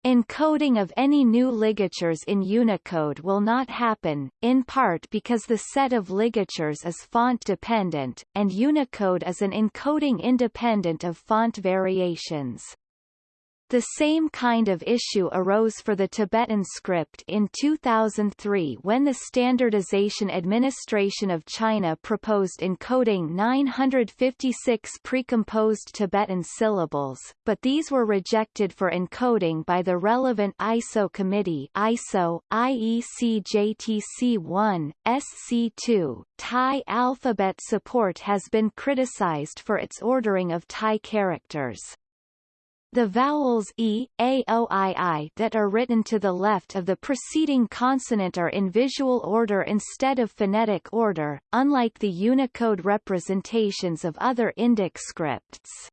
Encoding of any new ligatures in Unicode will not happen, in part because the set of ligatures is font-dependent, and Unicode is an encoding independent of font variations. The same kind of issue arose for the Tibetan script in 2003 when the Standardization Administration of China proposed encoding 956 precomposed Tibetan syllables, but these were rejected for encoding by the relevant ISO committee ISO, IEC JTC1, SC2. Thai alphabet support has been criticized for its ordering of Thai characters. The vowels e, a, o, i, i that are written to the left of the preceding consonant are in visual order instead of phonetic order, unlike the Unicode representations of other Indic scripts.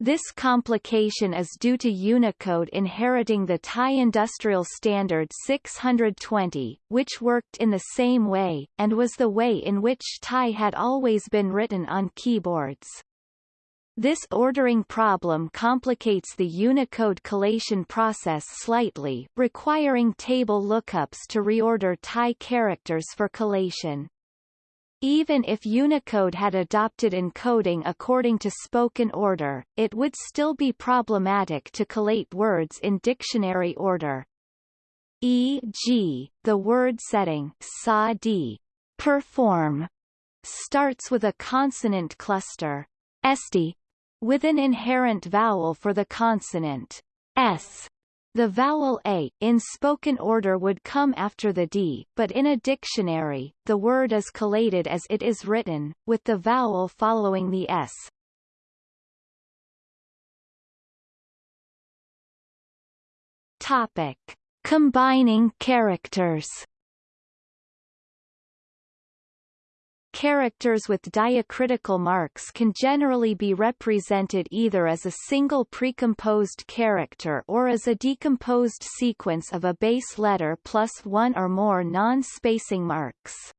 This complication is due to Unicode inheriting the Thai Industrial Standard 620, which worked in the same way, and was the way in which Thai had always been written on keyboards. This ordering problem complicates the Unicode collation process slightly, requiring table lookups to reorder Thai characters for collation. Even if Unicode had adopted encoding according to spoken order, it would still be problematic to collate words in dictionary order. E.g., the word setting sa perform starts with a consonant cluster esti with an inherent vowel for the consonant s. The vowel a, in spoken order would come after the d, but in a dictionary, the word is collated as it is written, with the vowel following the s. Topic. Combining characters Characters with diacritical marks can generally be represented either as a single precomposed character or as a decomposed sequence of a base letter plus one or more non-spacing marks.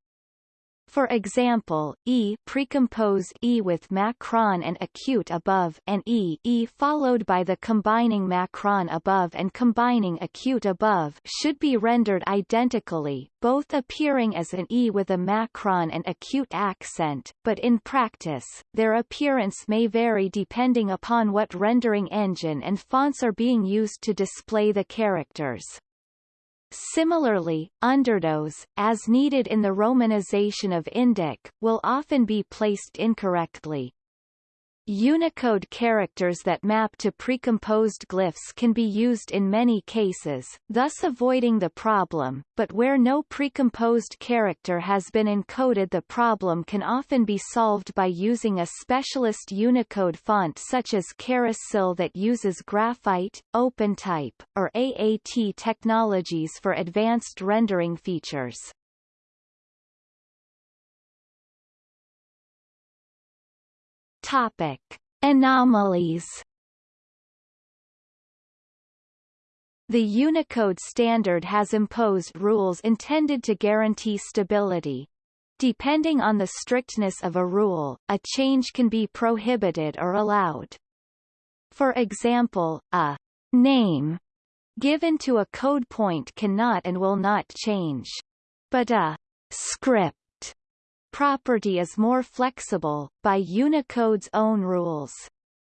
For example, e precompose e with macron and acute above and e e followed by the combining macron above and combining acute above should be rendered identically, both appearing as an e with a macron and acute accent, but in practice, their appearance may vary depending upon what rendering engine and fonts are being used to display the characters. Similarly, underdots, as needed in the romanization of Indic, will often be placed incorrectly. Unicode characters that map to precomposed glyphs can be used in many cases, thus avoiding the problem, but where no precomposed character has been encoded the problem can often be solved by using a specialist Unicode font such as Charis SIL that uses graphite, OpenType, or AAT technologies for advanced rendering features. Topic: Anomalies. The Unicode standard has imposed rules intended to guarantee stability. Depending on the strictness of a rule, a change can be prohibited or allowed. For example, a name given to a code point cannot and will not change. But a script property is more flexible, by Unicode's own rules.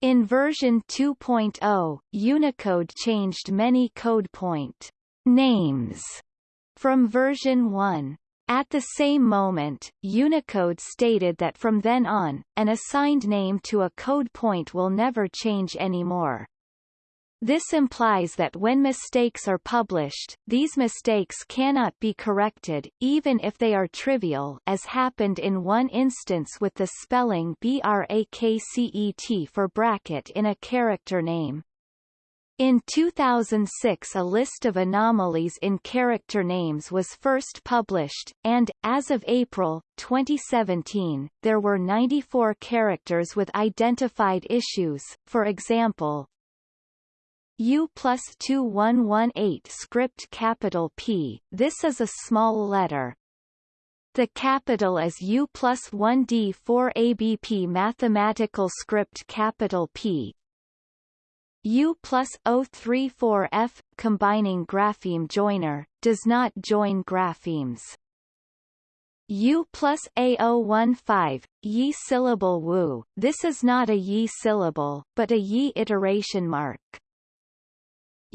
In version 2.0, Unicode changed many code point names from version 1. At the same moment, Unicode stated that from then on, an assigned name to a code point will never change anymore. This implies that when mistakes are published, these mistakes cannot be corrected, even if they are trivial as happened in one instance with the spelling BRAKCET for bracket in a character name. In 2006 a list of anomalies in character names was first published, and, as of April, 2017, there were 94 characters with identified issues, for example, U plus 2118 script capital P, this is a small letter. The capital is U plus 1D4 ABP mathematical script capital P, U plus O34F, combining grapheme joiner, does not join graphemes. U plus A015, Yi syllable Wu, this is not a Yi syllable, but a Yi iteration mark.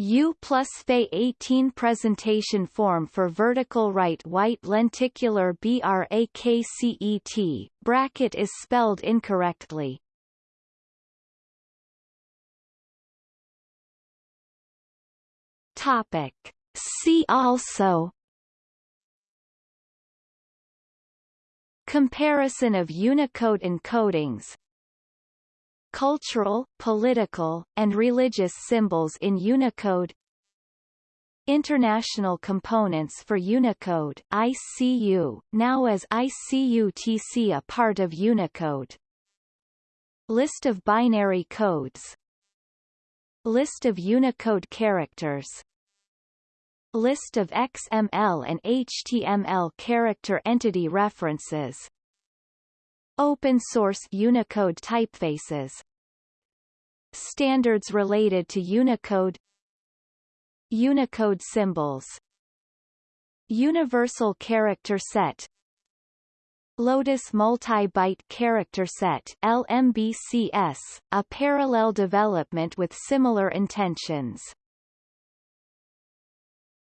U plus Fe 18 presentation form for vertical right white lenticular BRAKCET, bracket is spelled incorrectly, Topic. See also Comparison of Unicode encodings Cultural, political, and religious symbols in Unicode. International Components for Unicode ICU, now as ICU-TC a part of Unicode. List of binary codes. List of Unicode characters. List of XML and HTML character entity references Open source Unicode typefaces. Standards related to Unicode. Unicode symbols. Universal Character Set. Lotus Multi-Byte Character Set LMBCS, a parallel development with similar intentions